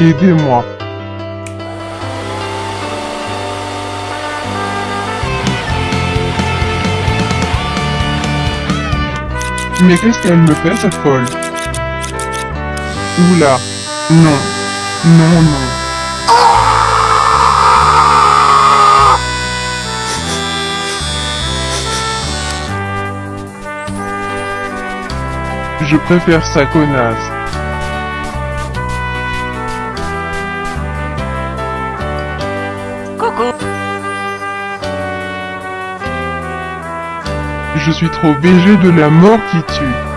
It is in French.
Aidez-moi. Mais qu'est-ce qu'elle me fait cette folle Oula. Non. Non, non. Je préfère sa connasse. Je suis trop BG de la mort qui tue.